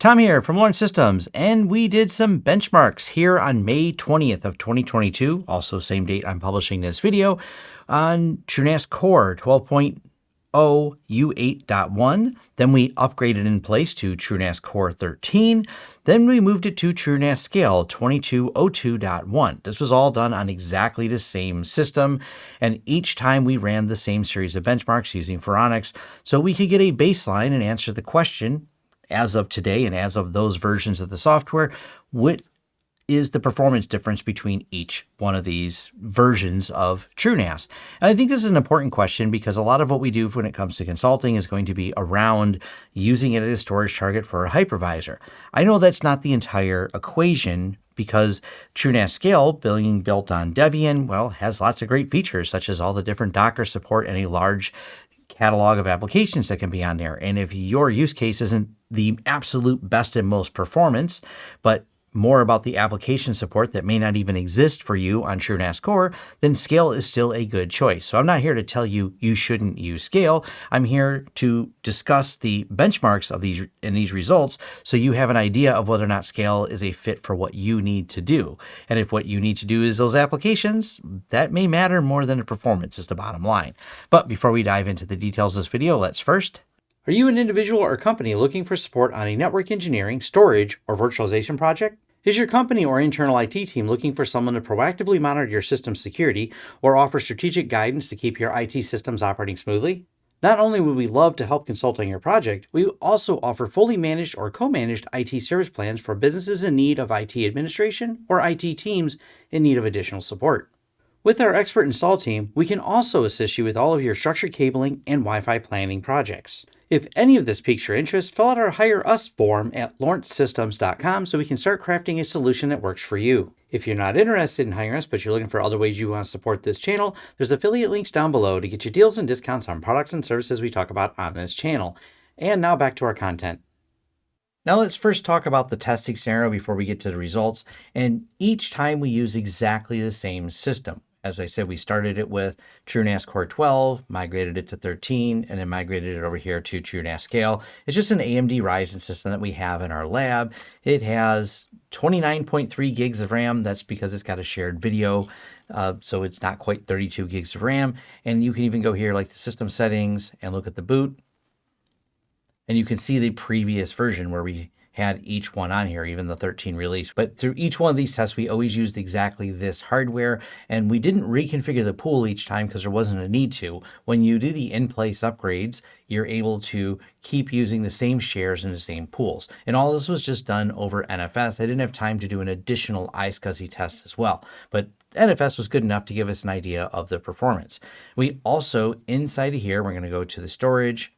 Tom here from Lawrence Systems, and we did some benchmarks here on May 20th of 2022, also same date I'm publishing this video, on TrueNAS Core 12.0 U8.1. Then we upgraded in place to TrueNAS Core 13. Then we moved it to TrueNAS Scale 2202.1. This was all done on exactly the same system, and each time we ran the same series of benchmarks using Phoronix, so we could get a baseline and answer the question, as of today and as of those versions of the software, what is the performance difference between each one of these versions of TrueNAS? And I think this is an important question because a lot of what we do when it comes to consulting is going to be around using it as a storage target for a hypervisor. I know that's not the entire equation because TrueNAS Scale, being built on Debian, well, has lots of great features such as all the different Docker support and a large catalog of applications that can be on there. And if your use case isn't the absolute best and most performance, but more about the application support that may not even exist for you on TrueNAS Core, then Scale is still a good choice. So I'm not here to tell you you shouldn't use Scale. I'm here to discuss the benchmarks of these and these results so you have an idea of whether or not Scale is a fit for what you need to do. And if what you need to do is those applications, that may matter more than the performance is the bottom line. But before we dive into the details of this video, let's first are you an individual or company looking for support on a network engineering, storage, or virtualization project? Is your company or internal IT team looking for someone to proactively monitor your system security or offer strategic guidance to keep your IT systems operating smoothly? Not only would we love to help consult on your project, we also offer fully managed or co-managed IT service plans for businesses in need of IT administration or IT teams in need of additional support. With our expert install team, we can also assist you with all of your structured cabling and Wi-Fi planning projects. If any of this piques your interest, fill out our Hire Us form at lawrencesystems.com so we can start crafting a solution that works for you. If you're not interested in hiring us, but you're looking for other ways you want to support this channel, there's affiliate links down below to get you deals and discounts on products and services we talk about on this channel. And now back to our content. Now let's first talk about the testing scenario before we get to the results. And each time we use exactly the same system. As I said, we started it with TrueNAS Core 12, migrated it to 13, and then migrated it over here to TrueNAS Scale. It's just an AMD Ryzen system that we have in our lab. It has 29.3 gigs of RAM. That's because it's got a shared video. Uh, so it's not quite 32 gigs of RAM. And you can even go here like the system settings and look at the boot. And you can see the previous version where we had each one on here, even the 13 release. But through each one of these tests, we always used exactly this hardware and we didn't reconfigure the pool each time because there wasn't a need to. When you do the in-place upgrades, you're able to keep using the same shares in the same pools. And all this was just done over NFS. I didn't have time to do an additional iSCSI test as well, but NFS was good enough to give us an idea of the performance. We also, inside of here, we're going to go to the storage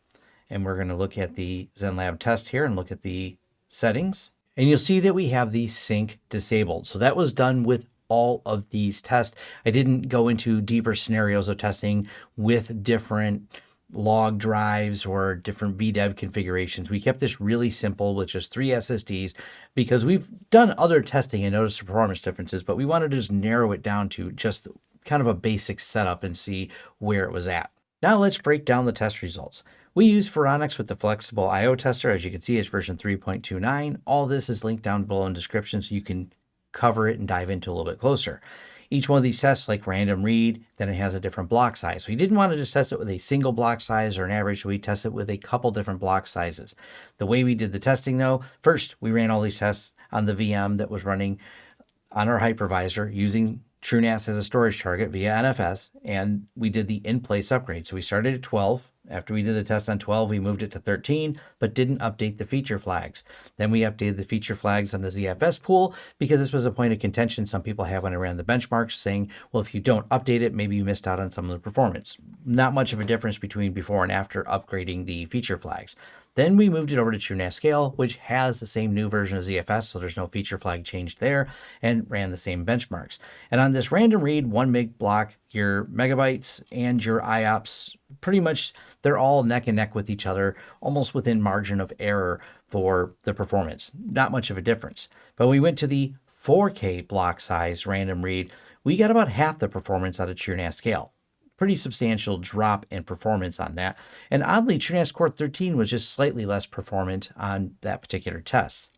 and we're going to look at the ZenLab test here and look at the settings, and you'll see that we have the sync disabled. So that was done with all of these tests. I didn't go into deeper scenarios of testing with different log drives or different VDEV configurations. We kept this really simple with just three SSDs because we've done other testing and noticed performance differences, but we wanted to just narrow it down to just kind of a basic setup and see where it was at. Now let's break down the test results. We use Phoronix with the flexible IO tester. As you can see, it's version 3.29. All this is linked down below in description so you can cover it and dive into a little bit closer. Each one of these tests, like random read, then it has a different block size. We didn't want to just test it with a single block size or an average, we test it with a couple different block sizes. The way we did the testing though, first we ran all these tests on the VM that was running on our hypervisor using TrueNAS as a storage target via NFS, and we did the in-place upgrade. So we started at 12, after we did the test on 12, we moved it to 13, but didn't update the feature flags. Then we updated the feature flags on the ZFS pool because this was a point of contention some people have when I ran the benchmarks saying, well, if you don't update it, maybe you missed out on some of the performance. Not much of a difference between before and after upgrading the feature flags. Then we moved it over to TrueNAS Scale, which has the same new version of ZFS, so there's no feature flag changed there, and ran the same benchmarks. And on this random read, one meg block, your megabytes and your IOPS, pretty much they're all neck and neck with each other, almost within margin of error for the performance. Not much of a difference. But we went to the 4K block size random read, we got about half the performance out of TrueNAS Scale pretty substantial drop in performance on that. And oddly, TrueNAS Core 13 was just slightly less performant on that particular test.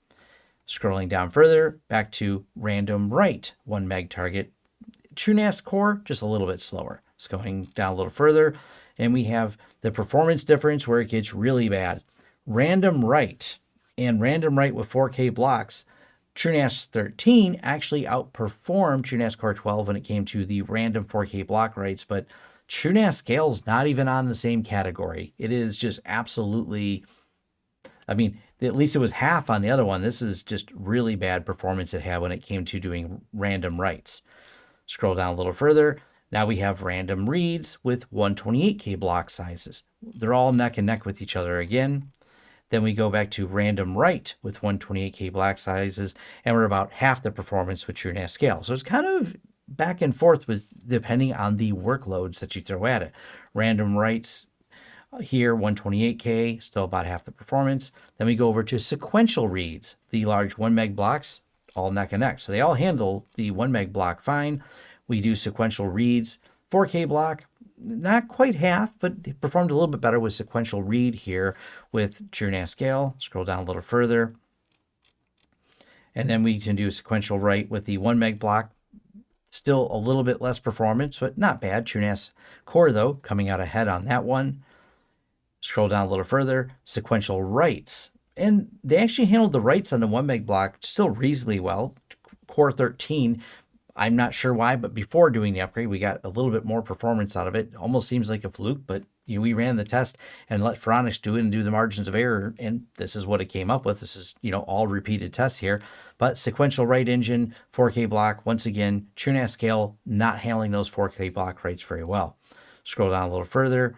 Scrolling down further, back to random write, 1 meg target. TrueNAS Core, just a little bit slower. It's going down a little further, and we have the performance difference where it gets really bad. Random write and random write with 4K blocks, TrueNAS 13 actually outperformed TrueNAS Core 12 when it came to the random 4K block writes, but TrueNAS Scale's not even on the same category. It is just absolutely, I mean, at least it was half on the other one. This is just really bad performance it had when it came to doing random writes. Scroll down a little further. Now we have random reads with 128K block sizes. They're all neck and neck with each other again. Then we go back to random write with 128K block sizes, and we're about half the performance with TrueNAS scale. So it's kind of back and forth with depending on the workloads that you throw at it. Random writes uh, here 128K, still about half the performance. Then we go over to sequential reads, the large 1 meg blocks, all neck and neck. So they all handle the 1 meg block fine. We do sequential reads, 4K block, not quite half, but performed a little bit better with sequential read here with TrueNAS scale. Scroll down a little further. And then we can do sequential write with the 1 meg block. Still a little bit less performance, but not bad. TrueNAS Core, though, coming out ahead on that one. Scroll down a little further, sequential writes. And they actually handled the writes on the 1 meg block still reasonably well. Core 13, I'm not sure why, but before doing the upgrade, we got a little bit more performance out of it. Almost seems like a fluke, but you know, we ran the test and let Phoronix do it and do the margins of error, and this is what it came up with. This is, you know, all repeated tests here. But sequential write engine, 4K block, once again, TrueNAS scale not handling those 4K block rates very well. Scroll down a little further.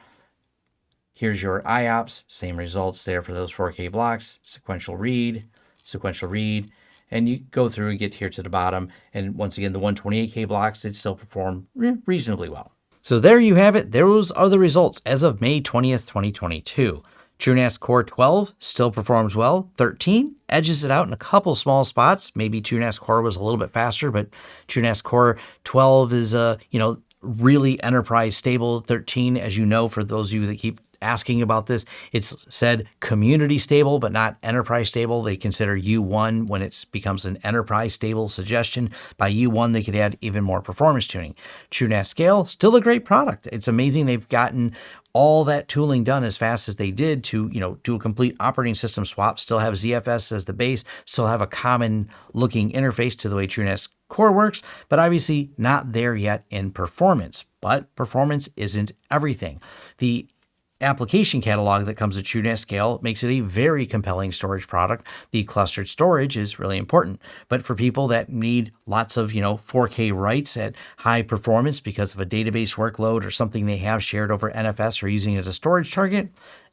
Here's your IOPS, same results there for those 4K blocks, sequential read, sequential read, and you go through and get here to the bottom. And once again, the 128K blocks, it still perform reasonably well. So there you have it. Those are the results as of May 20th, 2022. TrueNAS Core 12 still performs well. 13 edges it out in a couple small spots. Maybe TrueNAS Core was a little bit faster, but TrueNAS Core 12 is a, you know, really enterprise stable. 13, as you know, for those of you that keep asking about this. It's said community stable, but not enterprise stable. They consider U1 when it becomes an enterprise stable suggestion. By U1, they could add even more performance tuning. TrueNAS Scale, still a great product. It's amazing they've gotten all that tooling done as fast as they did to, you know, do a complete operating system swap, still have ZFS as the base, still have a common looking interface to the way TrueNAS Core works, but obviously not there yet in performance. But performance isn't everything. The application catalog that comes with TrueNAS Scale makes it a very compelling storage product. The clustered storage is really important, but for people that need lots of, you know, 4K writes at high performance because of a database workload or something they have shared over NFS or using as a storage target,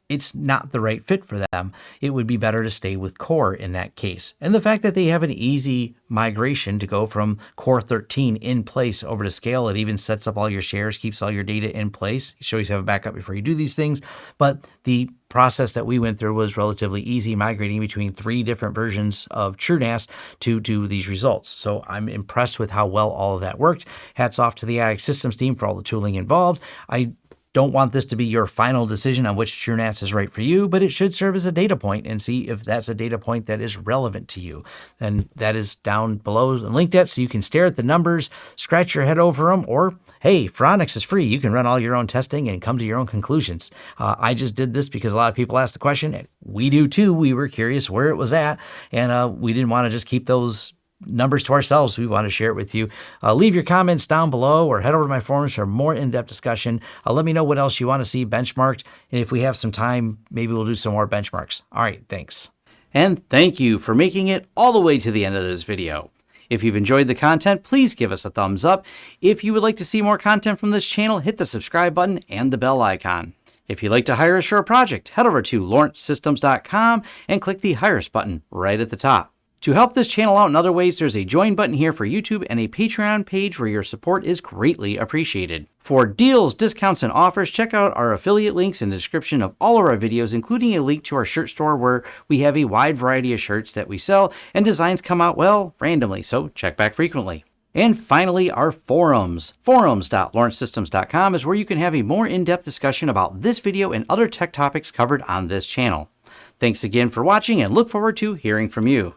it's not the right fit for them. It would be better to stay with Core in that case. And the fact that they have an easy migration to go from Core 13 in place over to Scale, it even sets up all your shares, keeps all your data in place. You always have a backup before you do these things. But the process that we went through was relatively easy, migrating between three different versions of TrueNAS to do these results. So I'm impressed with how well all of that worked. Hats off to the IX Systems team for all the tooling involved. I don't want this to be your final decision on which TrueNAS is right for you, but it should serve as a data point and see if that's a data point that is relevant to you. And that is down below and linked at so you can stare at the numbers, scratch your head over them, or hey, Phoronix is free. You can run all your own testing and come to your own conclusions. Uh, I just did this because a lot of people asked the question. We do too. We were curious where it was at, and uh, we didn't want to just keep those numbers to ourselves. We want to share it with you. Uh, leave your comments down below or head over to my forums for more in-depth discussion. Uh, let me know what else you want to see benchmarked. And if we have some time, maybe we'll do some more benchmarks. All right, thanks. And thank you for making it all the way to the end of this video. If you've enjoyed the content, please give us a thumbs up. If you would like to see more content from this channel, hit the subscribe button and the bell icon. If you'd like to hire a project, head over to lawrencesystems.com and click the Hire Us button right at the top. To help this channel out in other ways, there's a join button here for YouTube and a Patreon page where your support is greatly appreciated. For deals, discounts, and offers, check out our affiliate links in the description of all of our videos, including a link to our shirt store where we have a wide variety of shirts that we sell and designs come out, well, randomly, so check back frequently. And finally, our forums. Forums.lawrencesystems.com is where you can have a more in-depth discussion about this video and other tech topics covered on this channel. Thanks again for watching and look forward to hearing from you.